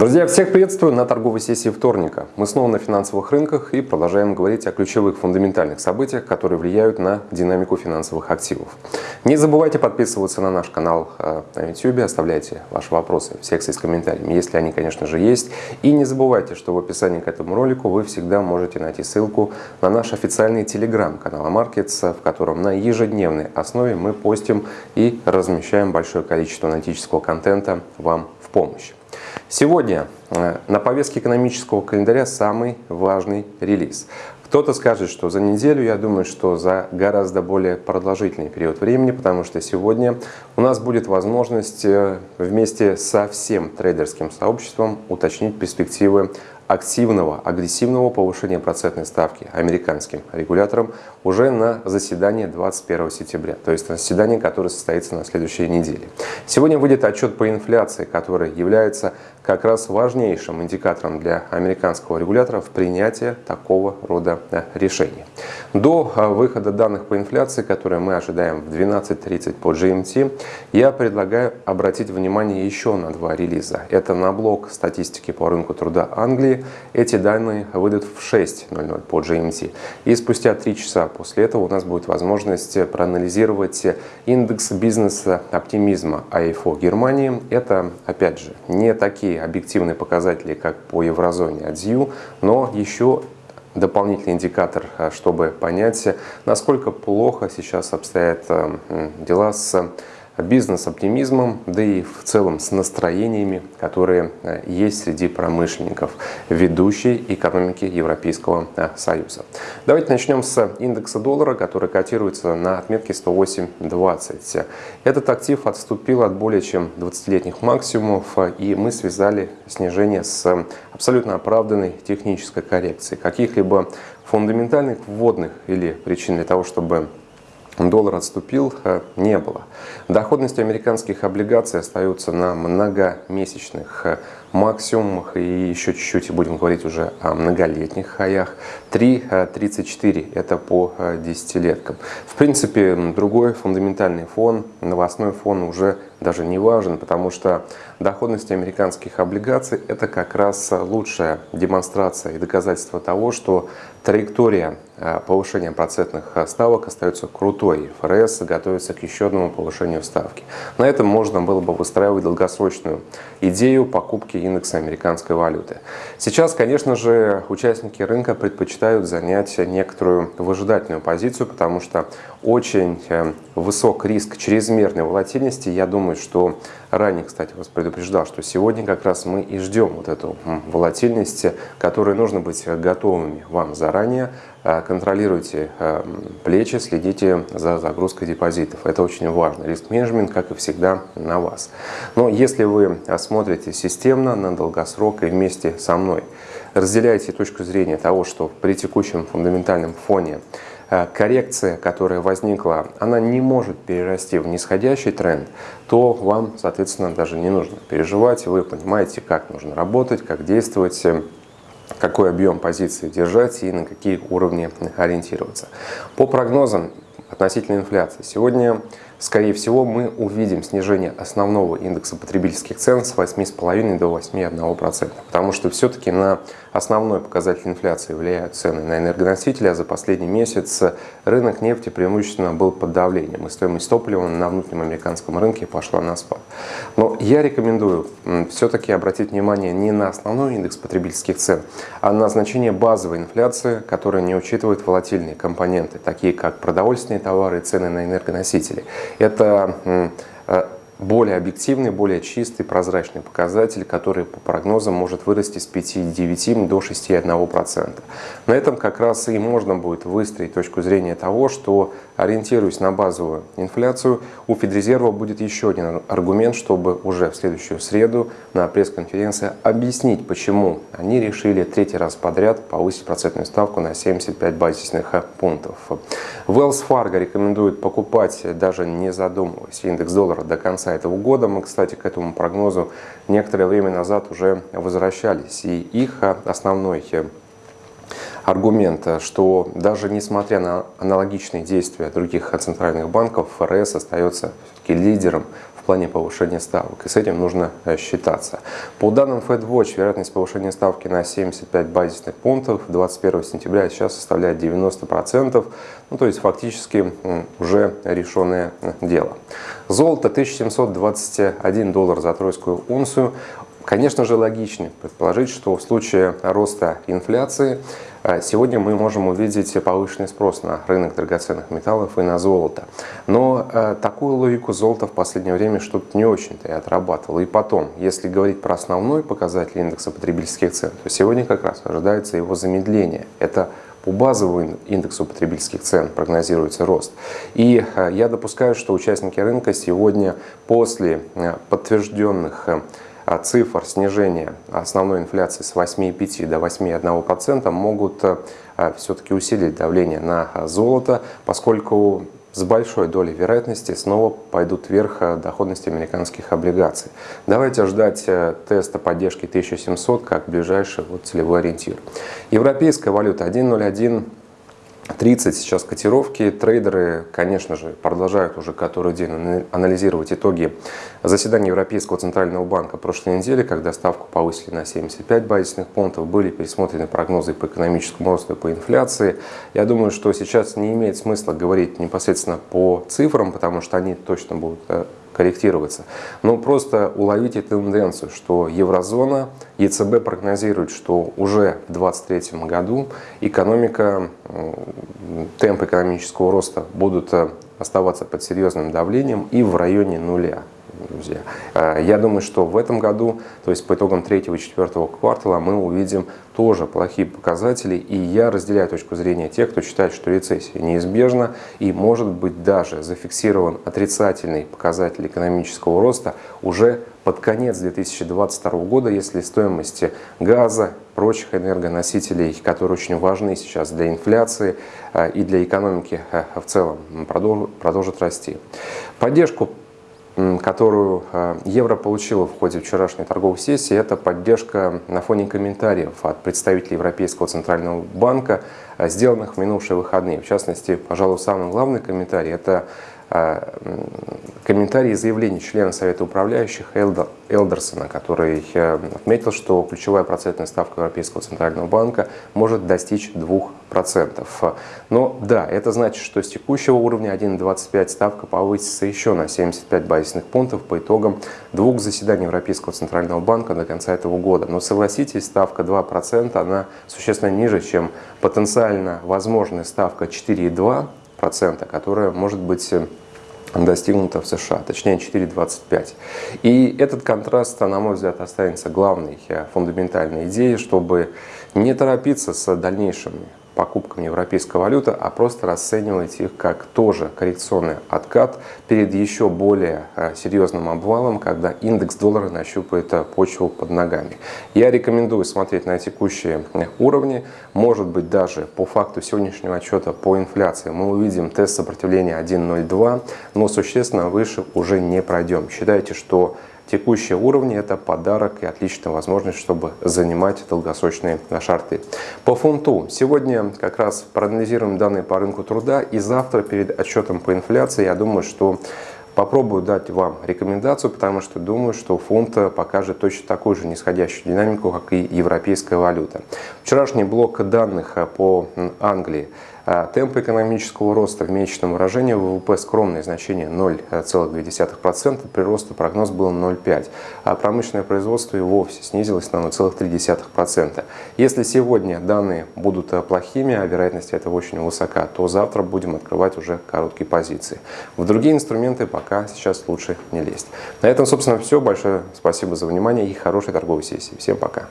Друзья, всех приветствую на торговой сессии вторника. Мы снова на финансовых рынках и продолжаем говорить о ключевых фундаментальных событиях, которые влияют на динамику финансовых активов. Не забывайте подписываться на наш канал э, на YouTube, оставляйте ваши вопросы в секции с комментариями, если они, конечно же, есть. И не забывайте, что в описании к этому ролику вы всегда можете найти ссылку на наш официальный телеграм-канал Markets, в котором на ежедневной основе мы постим и размещаем большое количество аналитического контента вам в помощь. Сегодня э, на повестке экономического календаря самый важный релиз. Кто-то скажет, что за неделю, я думаю, что за гораздо более продолжительный период времени, потому что сегодня у нас будет возможность э, вместе со всем трейдерским сообществом уточнить перспективы активного, агрессивного повышения процентной ставки американским регулятором уже на заседание 21 сентября, то есть на заседание, которое состоится на следующей неделе. Сегодня выйдет отчет по инфляции, который является как раз важнейшим индикатором для американского регулятора в принятии такого рода э, решений. До э, выхода данных по инфляции, которые мы ожидаем в 12.30 по GMT, я предлагаю обратить внимание еще на два релиза. Это на блок статистики по рынку труда Англии эти данные выйдут в 6.00 по GMT. И спустя 3 часа после этого у нас будет возможность проанализировать индекс бизнеса оптимизма АИФО Германии. Это, опять же, не такие объективные показатели, как по еврозоне АДЗЮ, но еще дополнительный индикатор, чтобы понять, насколько плохо сейчас обстоят дела с бизнес-оптимизмом, да и в целом с настроениями, которые э, есть среди промышленников ведущей экономики Европейского э, Союза. Давайте начнем с индекса доллара, который котируется на отметке 108.20. Этот актив отступил от более чем 20-летних максимумов, и мы связали снижение с абсолютно оправданной технической коррекцией. Каких-либо фундаментальных вводных или причин для того, чтобы доллар отступил, э, не было. Доходность американских облигаций остается на многомесячных э, максимумах и еще чуть-чуть будем говорить уже о многолетних хаях. 3.34 э, это по десятилеткам. В принципе, другой фундаментальный фон, новостной фон уже даже не важен, потому что доходность американских облигаций это как раз лучшая демонстрация и доказательство того, что траектория э, повышения процентных ставок остается крутой. ФРС готовится к еще одному повышению ставки. На этом можно было бы выстраивать долгосрочную идею покупки индекса американской валюты. Сейчас, конечно же, участники рынка предпочитают занять некоторую выжидательную позицию, потому что очень э, высок риск чрезмерной волатильности. Я думаю, что ранее, кстати, вас предупреждал, что сегодня как раз мы и ждем вот эту волатильность, которой нужно быть готовыми вам заранее. Э, контролируйте э, плечи, следите за загрузкой депозитов. Это очень важно. Риск-менеджмент, как и всегда, на вас. Но если вы смотрите системно, на долгосрок и вместе со мной, разделяете точку зрения того, что при текущем фундаментальном фоне коррекция, которая возникла, она не может перерасти в нисходящий тренд, то вам, соответственно, даже не нужно переживать. Вы понимаете, как нужно работать, как действовать, э, какой объем позиции держать и на какие уровни ориентироваться. По прогнозам относительно инфляции. Сегодня скорее всего, мы увидим снижение основного индекса потребительских цен с 8,5 до 8,1%, потому что все-таки на основной показатель инфляции влияют цены на энергоносители, а за последний месяц рынок нефти преимущественно был под давлением, и стоимость топлива на внутреннем американском рынке пошла на спад. Но я рекомендую все-таки обратить внимание не на основной индекс потребительских цен, а на значение базовой инфляции, которая не учитывает волатильные компоненты, такие как продовольственные товары и цены на энергоносители. Это более объективный, более чистый, прозрачный показатель, который по прогнозам может вырасти с 5,9 до 6,1%. На этом как раз и можно будет выстроить точку зрения того, что ориентируясь на базовую инфляцию, у Федрезерва будет еще один аргумент, чтобы уже в следующую среду на пресс-конференции объяснить, почему они решили третий раз подряд повысить процентную ставку на 75 базисных пунктов. Wells Fargo рекомендует покупать, даже не задумываясь, индекс доллара до конца этого года. Мы, кстати, к этому прогнозу некоторое время назад уже возвращались. И их основной аргумент, что даже несмотря на аналогичные действия других центральных банков, ФРС остается лидером плане повышения ставок. И с этим нужно э, считаться. По данным FedWatch, вероятность повышения ставки на 75 базисных пунктов 21 сентября сейчас составляет 90%. Ну, то есть фактически уже решенное дело. Золото 1721 доллар за тройскую унцию. Конечно же, логичнее предположить, что в случае роста инфляции сегодня мы можем увидеть повышенный спрос на рынок драгоценных металлов и на золото. Но э, такую логику золота в последнее время что-то не очень-то и отрабатывало. И потом, если говорить про основной показатель индекса потребительских цен, то сегодня как раз ожидается его замедление. Это по базовому индексу потребительских цен прогнозируется рост. И э, я допускаю, что участники рынка сегодня после э, подтвержденных а цифр снижения основной инфляции с 8,5 до 8,1% могут э, все-таки усилить давление на золото, поскольку с большой долей вероятности снова пойдут вверх э, доходности американских облигаций. Давайте ждать э, теста поддержки 1700 как ближайший вот целевой ориентир. Европейская валюта 1.01 30 сейчас котировки. Трейдеры, конечно же, продолжают уже который день анализировать итоги заседания Европейского Центрального банка прошлой недели, когда ставку повысили на 75 базисных пунктов, были пересмотрены прогнозы по экономическому росту и по инфляции. Я думаю, что сейчас не имеет смысла говорить непосредственно по цифрам, потому что они точно будут э, корректироваться. Но просто уловите тенденцию, что еврозона, ЕЦБ прогнозирует, что уже в 2023 году экономика, темп экономического роста будут э, оставаться под серьезным давлением и в районе нуля друзья. Э, я думаю, что в этом году, то есть по итогам третьего и четвертого квартала, мы увидим тоже плохие показатели. И я разделяю точку зрения тех, кто считает, что рецессия неизбежна и может быть даже зафиксирован отрицательный показатель экономического роста уже под конец 2022 года, если стоимости газа, прочих энергоносителей, которые очень важны сейчас для инфляции э, и для экономики э, в целом, продолжат расти. Поддержку которую э, евро получила в ходе вчерашней торговой сессии, это поддержка на фоне комментариев от представителей Европейского Центрального банка, э, сделанных в минувшие выходные. В частности, пожалуй, самый главный комментарий – это э, комментарий и заявление члена Совета управляющих Элдерсона, который отметил, что ключевая процентная ставка Европейского Центрального банка может достичь 2%. Но да, это значит, что с текущего уровня 1,25 ставка повысится еще на 75 базисных пунктов по итогам двух заседаний Европейского Центрального банка до конца этого года. Но согласитесь, ставка 2% она существенно ниже, чем потенциально возможная ставка 4,2%, которая может быть достигнута в США, точнее 4,25. И этот контраст, на мой взгляд, останется главной э, фундаментальной идеей, чтобы не торопиться с дальнейшими покупками европейской валюты, а просто расценивать их как тоже коррекционный откат перед еще более э, серьезным обвалом, когда индекс доллара нащупает э, почву под ногами. Я рекомендую смотреть на текущие э, уровни. Может быть, даже по факту сегодняшнего отчета по инфляции мы увидим тест сопротивления 1.02, но существенно выше уже не пройдем. Считайте, что Текущие уровни – это подарок и отличная возможность, чтобы занимать долгосрочные шарты. По фунту. Сегодня как раз проанализируем данные по рынку труда и завтра перед отчетом по инфляции я думаю, что Попробую дать вам рекомендацию, потому что думаю, что фунт покажет точно такую же нисходящую динамику, как и европейская валюта. Вчерашний блок данных по Англии – темпы экономического роста в месячном выражении ВВП скромное значение 0,2%, при росте прогноз был 0,5%, а промышленное производство и вовсе снизилось на 0,3%. Если сегодня данные будут плохими, а вероятность этого очень высока, то завтра будем открывать уже короткие позиции. В другие инструменты пока сейчас лучше не лезть. На этом, собственно, все. Большое спасибо за внимание и хорошей торговой сессии. Всем пока!